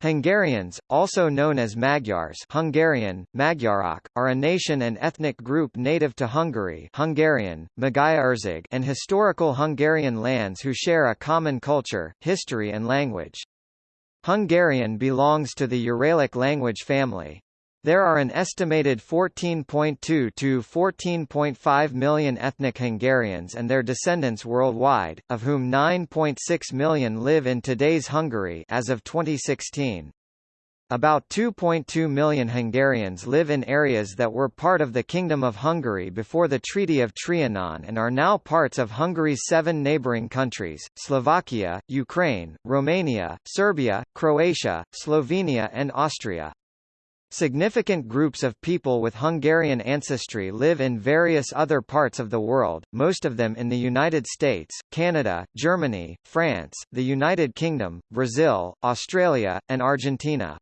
Hungarians, also known as Magyars Hungarian, Magyarok, are a nation and ethnic group native to Hungary Hungarian, Magyarország and historical Hungarian lands who share a common culture, history and language. Hungarian belongs to the Uralic language family. There are an estimated 14.2 to 14.5 million ethnic Hungarians and their descendants worldwide, of whom 9.6 million live in today's Hungary as of 2016. About 2.2 million Hungarians live in areas that were part of the Kingdom of Hungary before the Treaty of Trianon and are now parts of Hungary's seven neighbouring countries, Slovakia, Ukraine, Romania, Serbia, Croatia, Slovenia and Austria. Significant groups of people with Hungarian ancestry live in various other parts of the world, most of them in the United States, Canada, Germany, France, the United Kingdom, Brazil, Australia, and Argentina.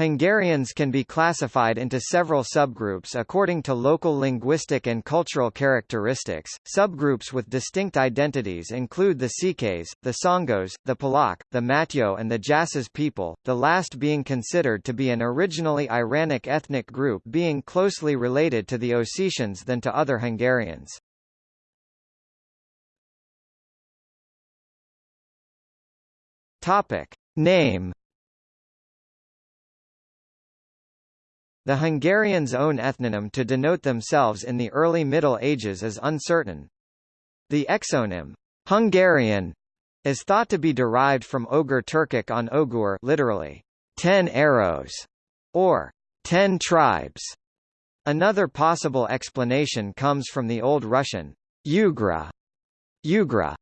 Hungarians can be classified into several subgroups according to local linguistic and cultural characteristics. Subgroups with distinct identities include the Székelys, the Csángós, the Palóc, the Matyo, and the Jasas people, the last being considered to be an originally Iranic ethnic group being closely related to the Ossetians than to other Hungarians. Topic: Name The Hungarians' own ethnonym to denote themselves in the early Middle Ages is uncertain. The exonym, Hungarian, is thought to be derived from Ogur Turkic on Ogur literally, ten arrows, or ten tribes. Another possible explanation comes from the Old Russian, Ugra, Ugra,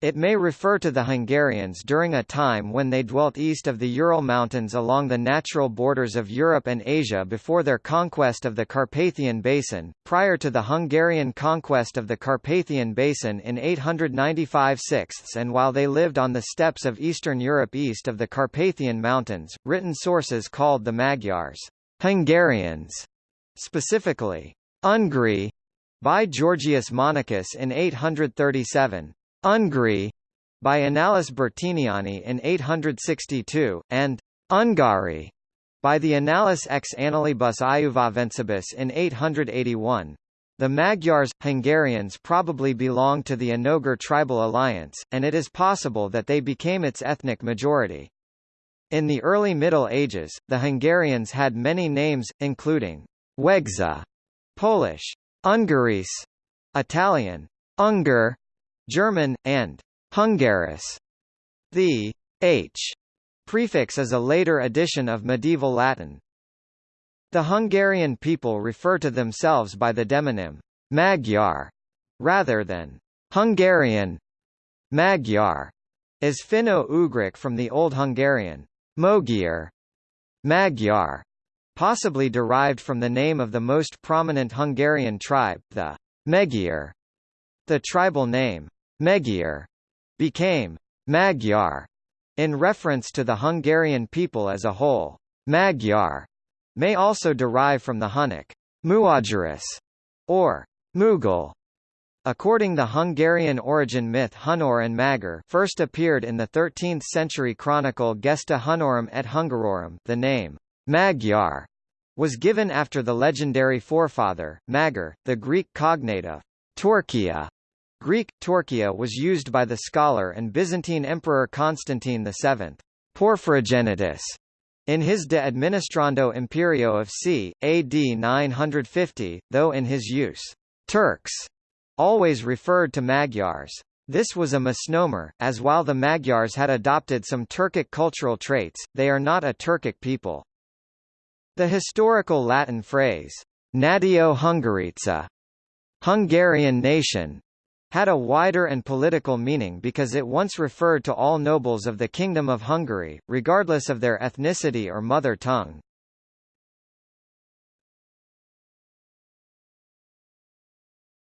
it may refer to the Hungarians during a time when they dwelt east of the Ural Mountains along the natural borders of Europe and Asia before their conquest of the Carpathian Basin, prior to the Hungarian conquest of the Carpathian Basin in 895 6 and while they lived on the steppes of Eastern Europe east of the Carpathian Mountains. Written sources called the Magyars Hungarians, specifically Ungri, by Georgius Monachus in 837. Ungri by Annales Bertiniani in 862, and Ungari by the Annales ex Annalibus Iuvavensibus in 881. The Magyars, Hungarians probably belonged to the Onogur tribal alliance, and it is possible that they became its ethnic majority. In the early Middle Ages, the Hungarians had many names, including Wegza, Polish, Ungaris, Italian, Ungar, German, and Hungaris. The h prefix is a later addition of medieval Latin. The Hungarian people refer to themselves by the demonym Magyar rather than Hungarian. Magyar is Finno-Ugric from the Old Hungarian Magyar, Magyar, possibly derived from the name of the most prominent Hungarian tribe, the Magyar. The tribal name Magyar became Magyar in reference to the Hungarian people as a whole. Magyar may also derive from the Hunnic Muageris or Mughal. According to the Hungarian origin myth Hunor and Magyar first appeared in the 13th century chronicle Gesta Hunorum et Hungarorum the name Magyar was given after the legendary forefather, Magor, the Greek cognate of Torquia, Greek, Torquia was used by the scholar and Byzantine Emperor Constantine VII. Porphyrogenitus in his De Administrando Imperio of c. AD 950, though in his use, Turks always referred to Magyars. This was a misnomer, as while the Magyars had adopted some Turkic cultural traits, they are not a Turkic people. The historical Latin phrase, Natio Hungarica, Hungarian nation, had a wider and political meaning because it once referred to all nobles of the Kingdom of Hungary, regardless of their ethnicity or mother tongue.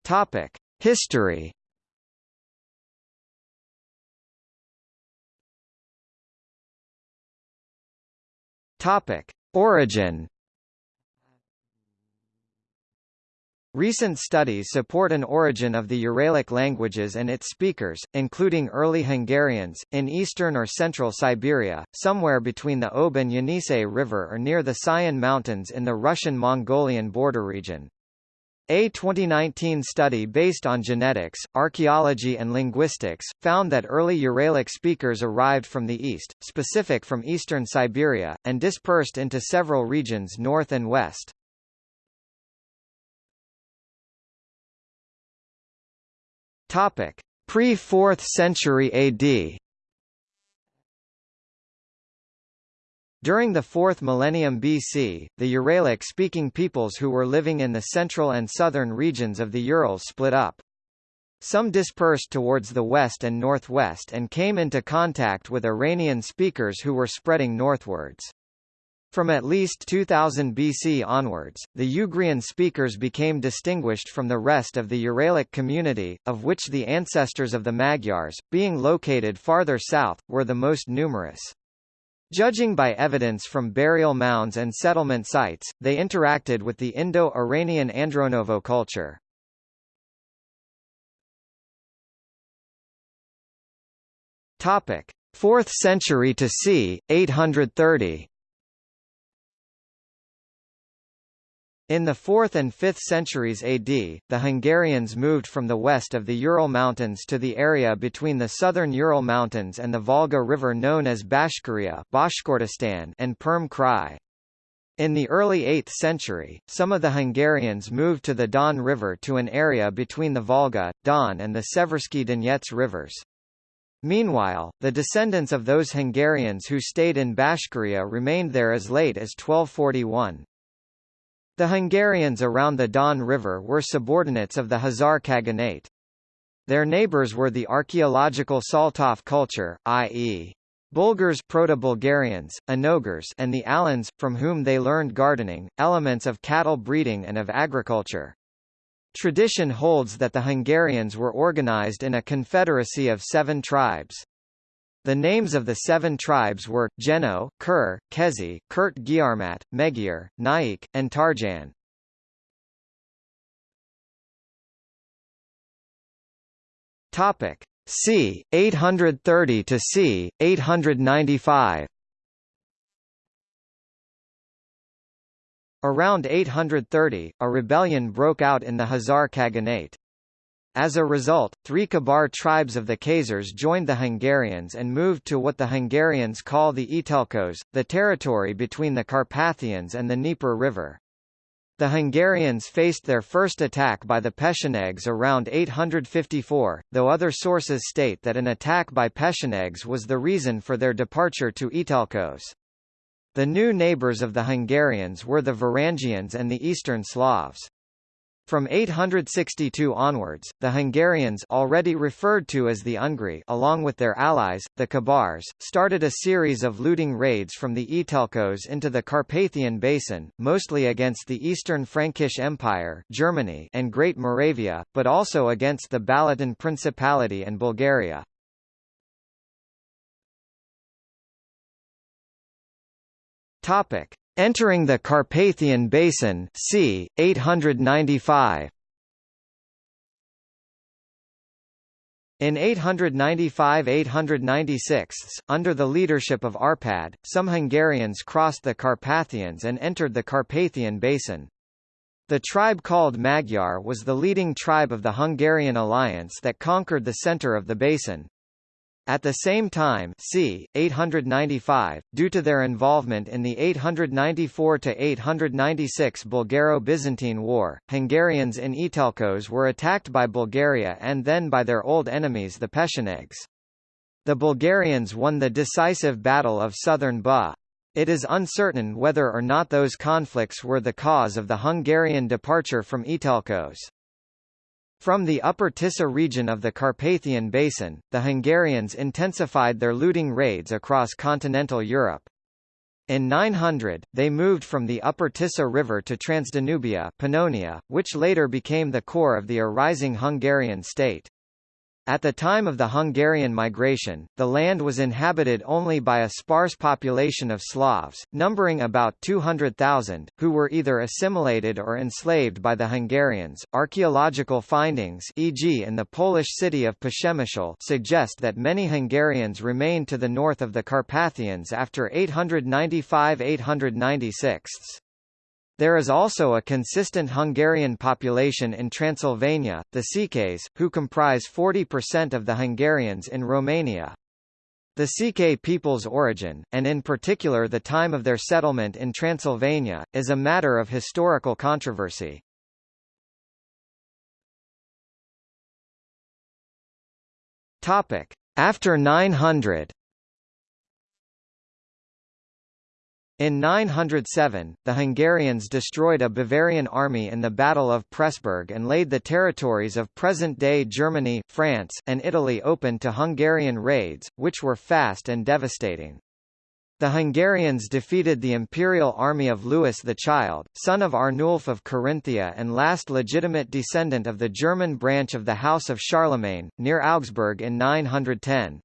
Topic: History. Topic: Origin. Recent studies support an origin of the Uralic languages and its speakers, including early Hungarians, in eastern or central Siberia, somewhere between the Ob and Yenisei River or near the Sayan Mountains in the Russian-Mongolian border region. A 2019 study based on genetics, archaeology and linguistics, found that early Uralic speakers arrived from the east, specific from eastern Siberia, and dispersed into several regions north and west. Topic: Pre-4th century AD. During the 4th millennium BC, the Uralic-speaking peoples who were living in the central and southern regions of the Urals split up. Some dispersed towards the west and northwest and came into contact with Iranian speakers who were spreading northwards. From at least 2000 BC onwards, the Ugrian speakers became distinguished from the rest of the Uralic community, of which the ancestors of the Magyars, being located farther south, were the most numerous. Judging by evidence from burial mounds and settlement sites, they interacted with the Indo-Iranian Andronovo culture. Topic: 4th century to c. 830. In the 4th and 5th centuries AD, the Hungarians moved from the west of the Ural Mountains to the area between the southern Ural Mountains and the Volga River known as Bashkiria and Perm Krai. In the early 8th century, some of the Hungarians moved to the Don River to an area between the Volga, Don and the Seversky Donets rivers. Meanwhile, the descendants of those Hungarians who stayed in Bashkiria remained there as late as 1241. The Hungarians around the Don River were subordinates of the Khazar Khaganate. Their neighbors were the archaeological Saltov culture, i.e. Bulgars Proto-Bulgarians, Onogurs and the Alans, from whom they learned gardening, elements of cattle breeding and of agriculture. Tradition holds that the Hungarians were organized in a confederacy of seven tribes. The names of the seven tribes were, Geno, Kur, Keszi, Kurt Giarmat, Megyer, Nyék, and Tarjan. Topic. C. 830 to c. 895 Around 830, a rebellion broke out in the Khazar Khaganate. As a result, three Kabar tribes of the Khazars joined the Hungarians and moved to what the Hungarians call the Etelköz, the territory between the Carpathians and the Dnieper River. The Hungarians faced their first attack by the Pechenegs around 854, though other sources state that an attack by Pechenegs was the reason for their departure to Etelköz. The new neighbors of the Hungarians were the Varangians and the Eastern Slavs. From 862 onwards, the Hungarians already referred to as the Ungri along with their allies, the Kabars, started a series of looting raids from the Etelköz into the Carpathian Basin, mostly against the Eastern Frankish Empire Germany and Great Moravia, but also against the Balaton Principality and Bulgaria. Entering the Carpathian Basin c. 895. In 895–896, under the leadership of Arpad, some Hungarians crossed the Carpathians and entered the Carpathian Basin. The tribe called Magyar was the leading tribe of the Hungarian alliance that conquered the center of the basin. At the same time c. 895, due to their involvement in the 894–896 Bulgaro-Byzantine War, Hungarians in Etelköz were attacked by Bulgaria and then by their old enemies the Pechenegs. The Bulgarians won the decisive Battle of Southern Buh. It is uncertain whether or not those conflicts were the cause of the Hungarian departure from Etelköz. From the upper Tisa region of the Carpathian Basin, the Hungarians intensified their looting raids across continental Europe. In 900, they moved from the upper Tisa River to Transdanubia Pannonia, which later became the core of the arising Hungarian state. At the time of the Hungarian migration, the land was inhabited only by a sparse population of Slavs, numbering about 200,000, who were either assimilated or enslaved by the Hungarians. Archaeological findings, e.g., in the Polish city of Przemyśl, suggest that many Hungarians remained to the north of the Carpathians after 895-896. There is also a consistent Hungarian population in Transylvania, the Székelys, who comprise 40% of the Hungarians in Romania. The Székely people's origin, and in particular the time of their settlement in Transylvania, is a matter of historical controversy. After 900 In 907, the Hungarians destroyed a Bavarian army in the Battle of Pressburg and laid the territories of present-day Germany, France, and Italy open to Hungarian raids, which were fast and devastating. The Hungarians defeated the imperial army of Louis the Child, son of Arnulf of Carinthia and last legitimate descendant of the German branch of the House of Charlemagne, near Augsburg in 910.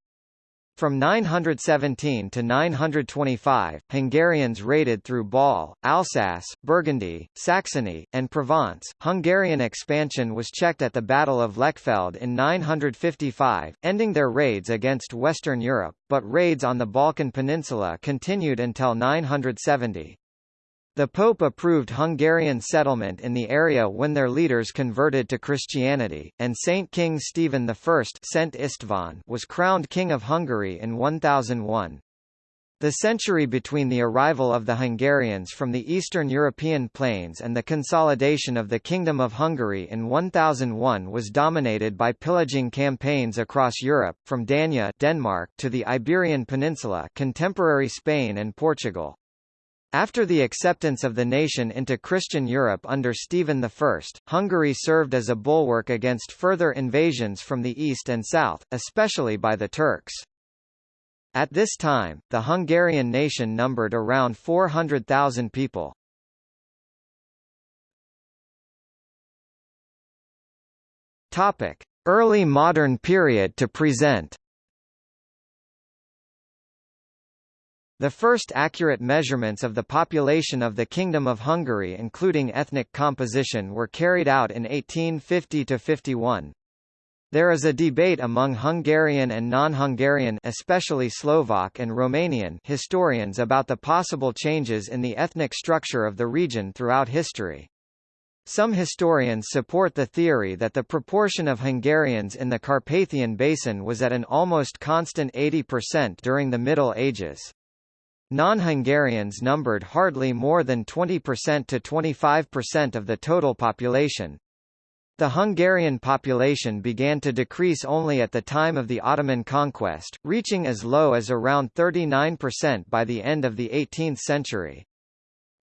From 917 to 925, Hungarians raided through Gaul, Alsace, Burgundy, Saxony, and Provence. Hungarian expansion was checked at the Battle of Lechfeld in 955, ending their raids against Western Europe, but raids on the Balkan Peninsula continued until 970. The Pope approved Hungarian settlement in the area when their leaders converted to Christianity, and Saint King Stephen I Szent István was crowned King of Hungary in 1001. The century between the arrival of the Hungarians from the Eastern European plains and the consolidation of the Kingdom of Hungary in 1001 was dominated by pillaging campaigns across Europe, from Dania Denmark to the Iberian Peninsula contemporary Spain and Portugal. After the acceptance of the nation into Christian Europe under Stephen I, Hungary served as a bulwark against further invasions from the east and south, especially by the Turks. At this time, the Hungarian nation numbered around 400,000 people. Early modern period to present. The first accurate measurements of the population of the Kingdom of Hungary including ethnic composition were carried out in 1850–51. There is a debate among Hungarian and non-Hungarian especially Slovak and Romanian historians about the possible changes in the ethnic structure of the region throughout history. Some historians support the theory that the proportion of Hungarians in the Carpathian Basin was at an almost constant 80% during the Middle Ages. Non-Hungarians numbered hardly more than 20% to 25% of the total population. The Hungarian population began to decrease only at the time of the Ottoman conquest, reaching as low as around 39% by the end of the 18th century.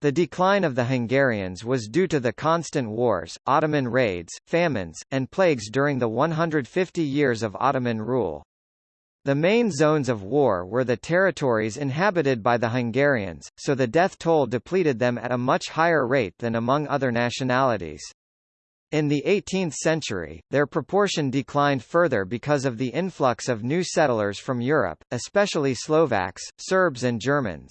The decline of the Hungarians was due to the constant wars, Ottoman raids, famines, and plagues during the 150 years of Ottoman rule. The main zones of war were the territories inhabited by the Hungarians, so the death toll depleted them at a much higher rate than among other nationalities. In the 18th century, their proportion declined further because of the influx of new settlers from Europe, especially Slovaks, Serbs and Germans.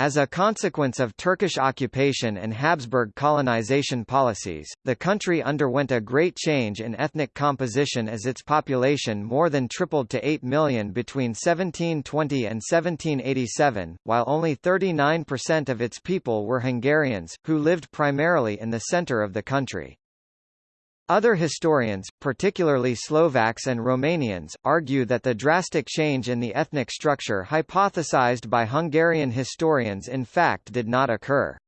As a consequence of Turkish occupation and Habsburg colonization policies, the country underwent a great change in ethnic composition as its population more than tripled to 8 million between 1720 and 1787, while only 39% of its people were Hungarians, who lived primarily in the center of the country. Other historians, particularly Slovaks and Romanians, argue that the drastic change in the ethnic structure hypothesized by Hungarian historians in fact did not occur.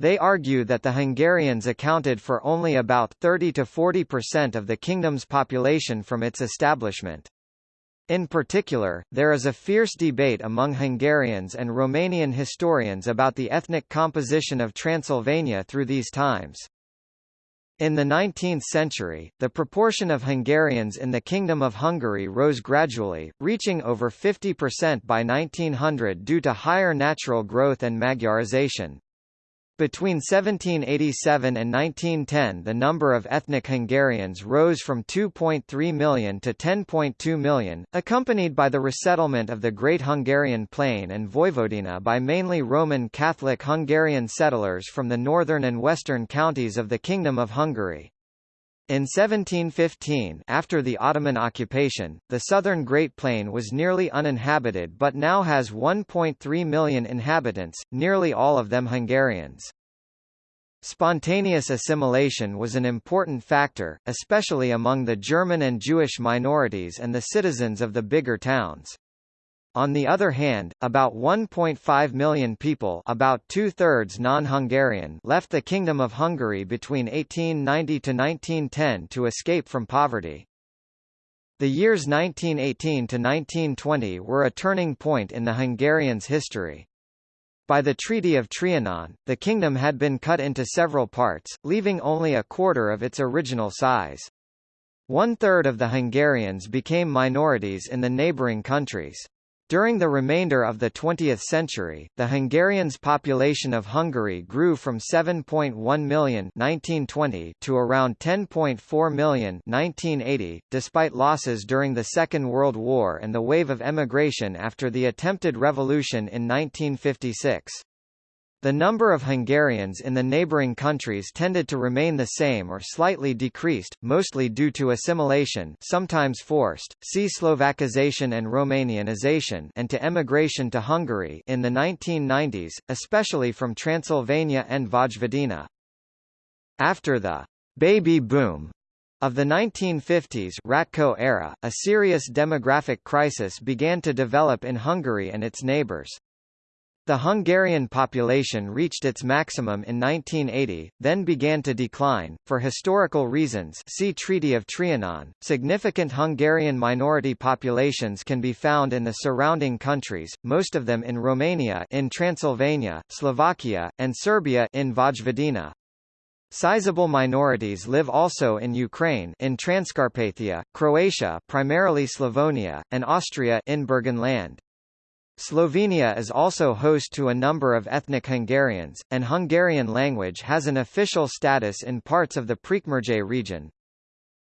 They argue that the Hungarians accounted for only about 30 to 40% of the kingdom's population from its establishment. In particular, there is a fierce debate among Hungarians and Romanian historians about the ethnic composition of Transylvania through these times. In the 19th century, the proportion of Hungarians in the Kingdom of Hungary rose gradually, reaching over 50% by 1900 due to higher natural growth and Magyarization. Between 1787 and 1910 the number of ethnic Hungarians rose from 2.3 million to 10.2 million, accompanied by the resettlement of the Great Hungarian Plain and Vojvodina by mainly Roman Catholic Hungarian settlers from the northern and western counties of the Kingdom of Hungary. In 1715 after the Ottoman occupation, the southern Great Plain was nearly uninhabited but now has 1.3 million inhabitants, nearly all of them Hungarians. Spontaneous assimilation was an important factor, especially among the German and Jewish minorities and the citizens of the bigger towns. On the other hand, about 1.5 million people about two-thirds non-Hungarian left the Kingdom of Hungary between 1890 to 1910 to escape from poverty. The years 1918 to 1920 were a turning point in the Hungarians' history. By the Treaty of Trianon, the kingdom had been cut into several parts, leaving only a quarter of its original size. One-third of the Hungarians became minorities in the neighboring countries. During the remainder of the 20th century, the Hungarians' population of Hungary grew from 7.1 million 1920 to around 10.4 million 1980, despite losses during the Second World War and the wave of emigration after the attempted revolution in 1956. The number of Hungarians in the neighboring countries tended to remain the same or slightly decreased, mostly due to assimilation sometimes forced, see Slovakization and Romanianization and to emigration to Hungary in the 1990s, especially from Transylvania and Vojvodina. After the «baby boom» of the 1950s Ratko era, a serious demographic crisis began to develop in Hungary and its neighbors. The Hungarian population reached its maximum in 1980, then began to decline. For historical reasons, see Treaty of Trianon. Significant Hungarian minority populations can be found in the surrounding countries, most of them in Romania, in Transylvania, Slovakia, and Serbia in Vojvodina. Sizable minorities live also in Ukraine in Transcarpathia, Croatia primarily Slavonia, and Austria in Burgenland. Slovenia is also host to a number of ethnic Hungarians, and Hungarian language has an official status in parts of the Prekmurje region.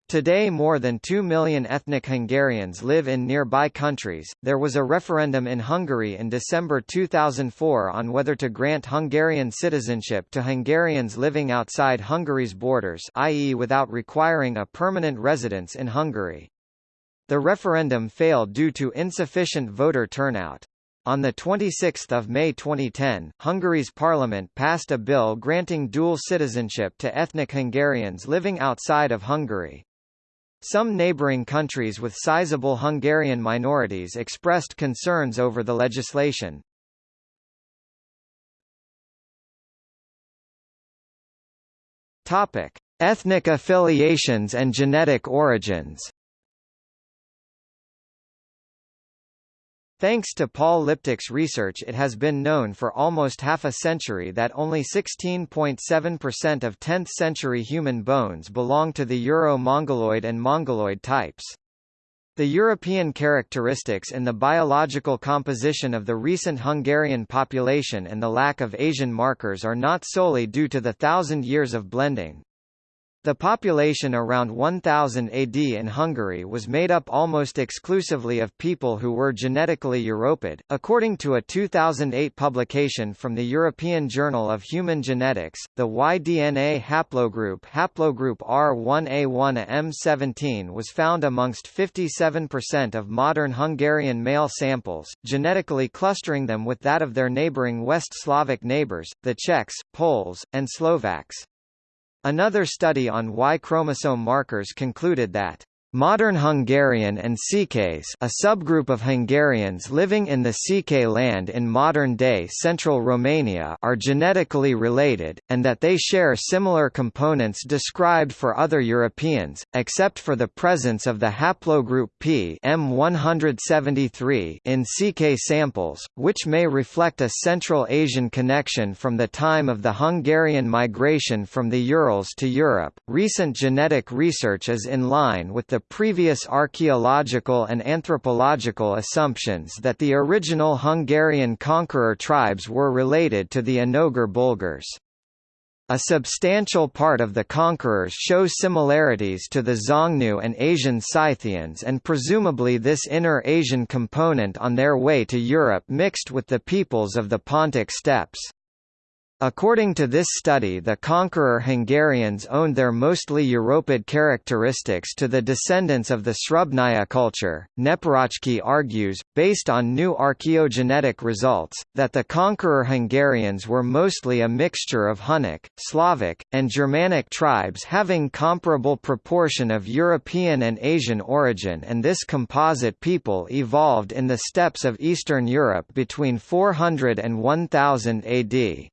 Today more than 2 million ethnic Hungarians live in nearby countries. There was a referendum in Hungary in December 2004 on whether to grant Hungarian citizenship to Hungarians living outside Hungary's borders, i.e. without requiring a permanent residence in Hungary. The referendum failed due to insufficient voter turnout. On 26 May 2010, Hungary's parliament passed a bill granting dual citizenship to ethnic Hungarians living outside of Hungary. Some neighboring countries with sizable Hungarian minorities expressed concerns over the legislation. Topic: Ethnic affiliations and genetic origins. Thanks to Paul Liptak's research it has been known for almost half a century that only 16.7% of 10th-century human bones belong to the Euro-Mongoloid and Mongoloid types. The European characteristics in the biological composition of the recent Hungarian population and the lack of Asian markers are not solely due to the thousand years of blending. The population around 1000 AD in Hungary was made up almost exclusively of people who were genetically Europid, according to a 2008 publication from the European Journal of Human Genetics. The Y-DNA haplogroup haplogroup R1A1M17 was found amongst 57% of modern Hungarian male samples, genetically clustering them with that of their neighboring West Slavic neighbors, the Czechs, Poles, and Slovaks. Another study on Y chromosome markers concluded that Modern Hungarian and Székelyes a subgroup of Hungarians living in the Székely land in modern-day central Romania are genetically related, and that they share similar components described for other Europeans, except for the presence of the haplogroup P M173 in Székely samples, which may reflect a Central Asian connection from the time of the Hungarian migration from the Urals to Europe. Recent genetic research is in line with the the previous archaeological and anthropological assumptions that the original Hungarian conqueror tribes were related to the Onogur Bulgars. A substantial part of the conquerors shows similarities to the Xiongnu and Asian Scythians and presumably this inner Asian component on their way to Europe mixed with the peoples of the Pontic steppes. According to this study the conqueror Hungarians owed their mostly Europid characteristics to the descendants of the Srubnaya culture. Neparáczki argues, based on new archaeogenetic results, that the conqueror Hungarians were mostly a mixture of Hunnic, Slavic, and Germanic tribes having comparable proportion of European and Asian origin and this composite people evolved in the steppes of Eastern Europe between 400 and 1000 AD.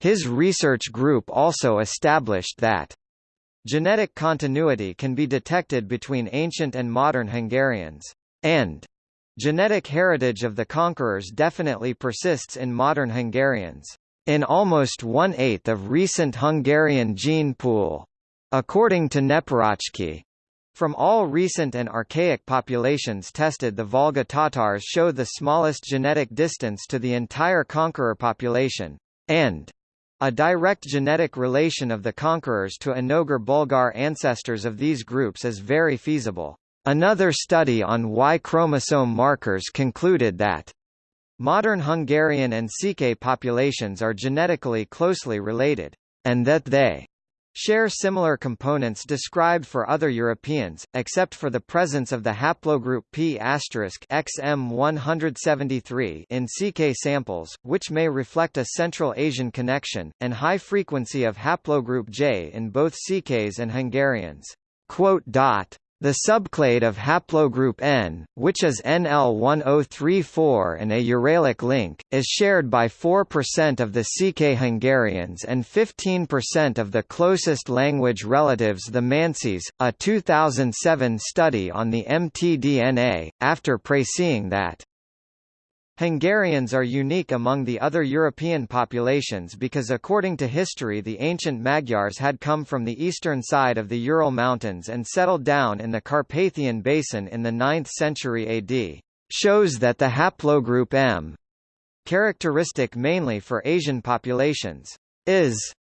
His research group also established that genetic continuity can be detected between ancient and modern Hungarians, and genetic heritage of the conquerors definitely persists in modern Hungarians, in almost one-eighth of recent Hungarian gene pool. According to Neparáczki, from all recent and archaic populations tested the Volga Tatars show the smallest genetic distance to the entire conqueror population, and a direct genetic relation of the conquerors to Onogur Bulgar ancestors of these groups is very feasible. Another study on Y chromosome markers concluded that modern Hungarian and Székely populations are genetically closely related, and that they share similar components described for other Europeans, except for the presence of the haplogroup P XM173 in Székely samples, which may reflect a Central Asian connection, and high frequency of haplogroup J in both Székelys and Hungarians. The subclade of haplogroup N, which is NL1034 and a Uralic link, is shared by 4% of the Székely Hungarians and 15% of the closest language relatives the Mansis. A 2007 study on the mtDNA, after praising that Hungarians are unique among the other European populations because according to history the ancient Magyars had come from the eastern side of the Ural Mountains and settled down in the Carpathian Basin in the 9th century AD, shows that the haplogroup M, characteristic mainly for Asian populations, is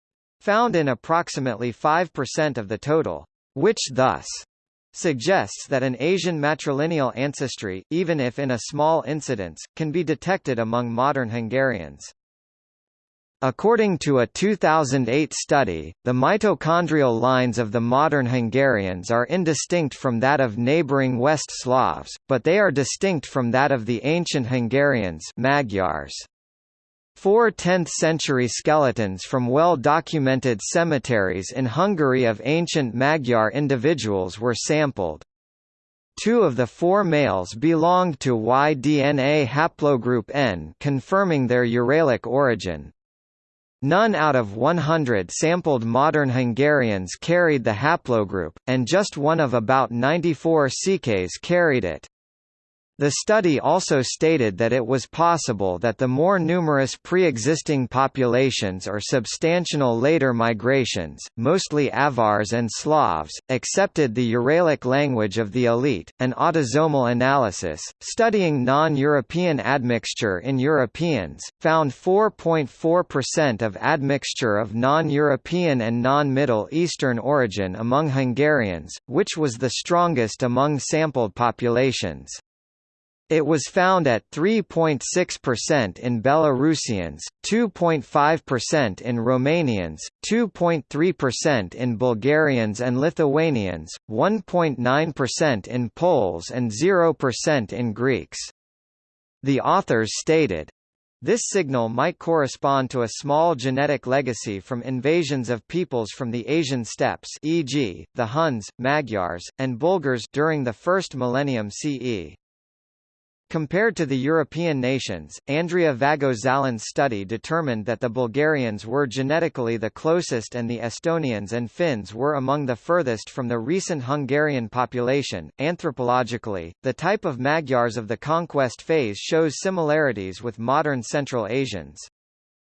found in approximately 5% of the total, which thus suggests that an Asian matrilineal ancestry, even if in a small incidence, can be detected among modern Hungarians. According to a 2008 study, the mitochondrial lines of the modern Hungarians are indistinct from that of neighboring West Slavs, but they are distinct from that of the ancient Hungarians Magyars. Four 10th-century skeletons from well-documented cemeteries in Hungary of ancient Magyar individuals were sampled. Two of the four males belonged to Y-DNA haplogroup N confirming their Uralic origin. None out of 100 sampled modern Hungarians carried the haplogroup, and just one of about 94 Székelys carried it. The study also stated that it was possible that the more numerous pre-existing populations or substantial later migrations, mostly Avars and Slavs, accepted the Uralic language of the elite. An autosomal analysis, studying non-European admixture in Europeans, found 4.4% of admixture of non-European and non-Middle Eastern origin among Hungarians, which was the strongest among sampled populations. It was found at 3.6% in Belarusians, 2.5% in Romanians, 2.3% in Bulgarians and Lithuanians, 1.9% in Poles and 0% in Greeks. The authors stated, this signal might correspond to a small genetic legacy from invasions of peoples from the Asian steppes e.g., the Huns, Magyars, and Bulgars during the first millennium CE. Compared to the European nations, Andrea Vago-Zalan's study determined that the Bulgarians were genetically the closest and the Estonians and Finns were among the furthest from the recent Hungarian population. Anthropologically, the type of Magyars of the conquest phase shows similarities with modern Central Asians.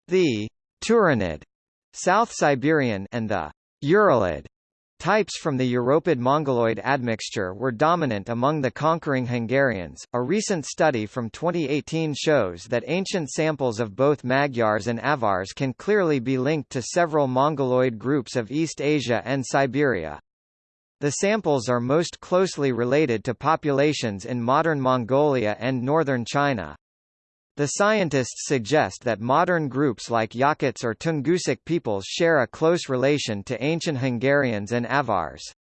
The Turanid, South Siberian and the Uralid Types from the Europid Mongoloid admixture were dominant among the conquering Hungarians. A recent study from 2018 shows that ancient samples of both Magyars and Avars can clearly be linked to several Mongoloid groups of East Asia and Siberia. The samples are most closely related to populations in modern Mongolia and northern China. The scientists suggest that modern groups like Yakuts or Tungusic peoples share a close relation to ancient Hungarians and Avars.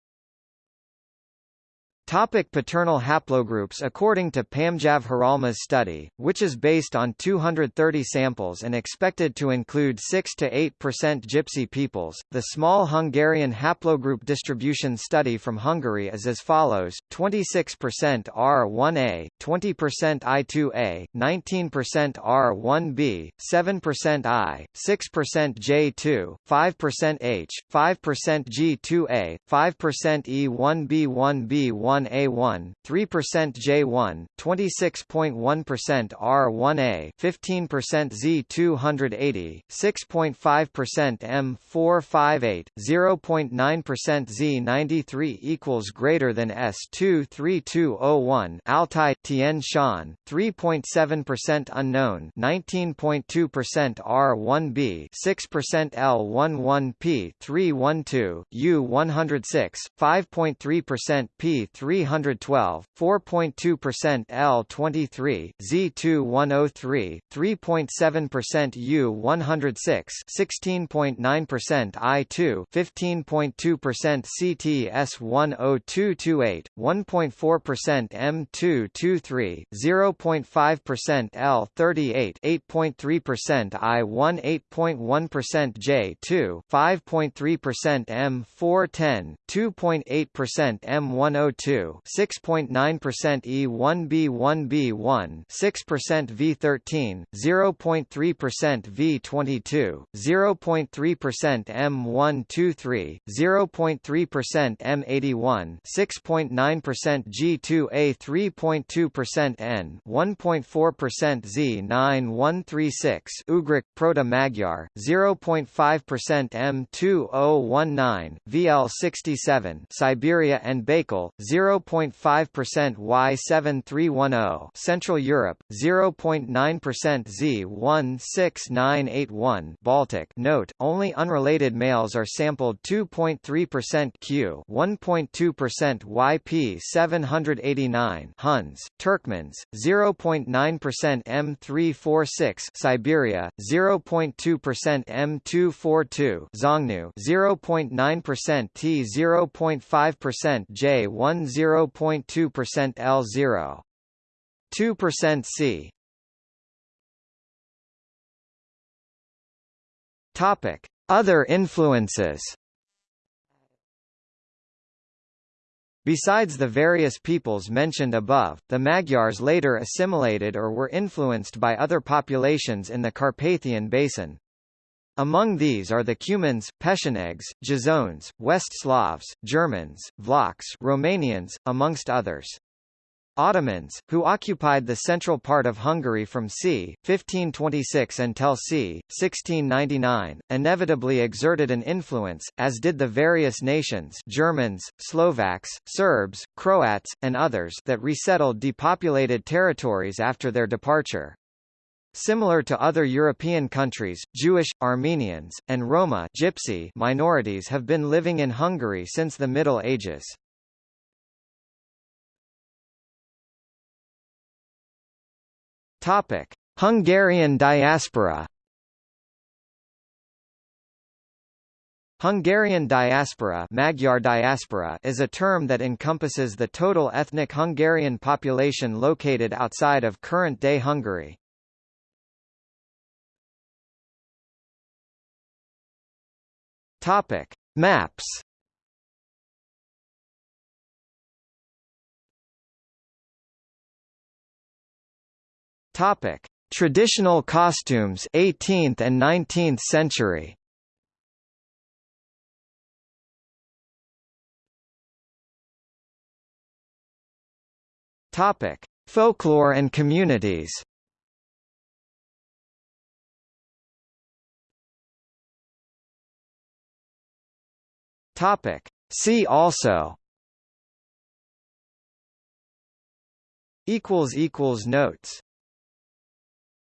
Topic paternal haplogroups According to Pamjav Horolma's study, which is based on 230 samples and expected to include 6–8% Gypsy peoples, the small Hungarian haplogroup distribution study from Hungary is as follows, 26% R1A, 20% I2A, 19% R1B, 7% I, 6% J2, 5% H, 5% G2A, 5% E1B1B1 1A1, 3% J1, 26.1% R1A, 15% Z280, 6.5% M458, 0.9% Z93 equals greater than S23201 Altai Tian Shan, 3.7% unknown, 19.2% R1B, 6% L11P 312, U106, 5.3% P3 312, 4.2% L23, Z2103, 3.7% U106, 16.9% I2, 15.2% CTS10228, 1.4% M223, 0.5% L38, 8.3% I1, 8.1% J2, 5.3% M410, 2.8% M102 6.9% E1B1B1, 6% V13, 0.3% V22, 0.3% M123, 0.3% M81, 6.9% G2A, 3.2% N, 1.4% Z9136, Ugric Proto-Magyar, 0.5% M2019, VL67, Siberia and Baikal, 0.5% Y7310 Central Europe, 0.9% Z16981 Baltic. Note, only unrelated males are sampled 2.3% Q 1.2% YP789 Huns, Turkmens, 0.9% M346 Siberia, 0.2% M242 Xiongnu, 0.9% T 0.5% J1 0.2% L0. 2% C. Topic: Other influences. Besides the various peoples mentioned above, the Magyars later assimilated or were influenced by other populations in the Carpathian Basin. Among these are the Cumans, Pechenegs, Jazones, West Slavs, Germans, Vlachs Romanians, amongst others. Ottomans, who occupied the central part of Hungary from c. 1526 until c. 1699, inevitably exerted an influence, as did the various nations Germans, Slovaks, Serbs, Croats, and others that resettled depopulated territories after their departure. Similar to other European countries, Jewish, Armenians, and Roma Gypsy minorities have been living in Hungary since the Middle Ages. Topic: Hungarian diaspora. Hungarian diaspora, Magyar diaspora is a term that encompasses the total ethnic Hungarian population located outside of current-day Hungary. Topic: Maps. Topic: Traditional costumes 18th and 19th century. Topic: Folklore and communities. Topic: See also. Equals equals notes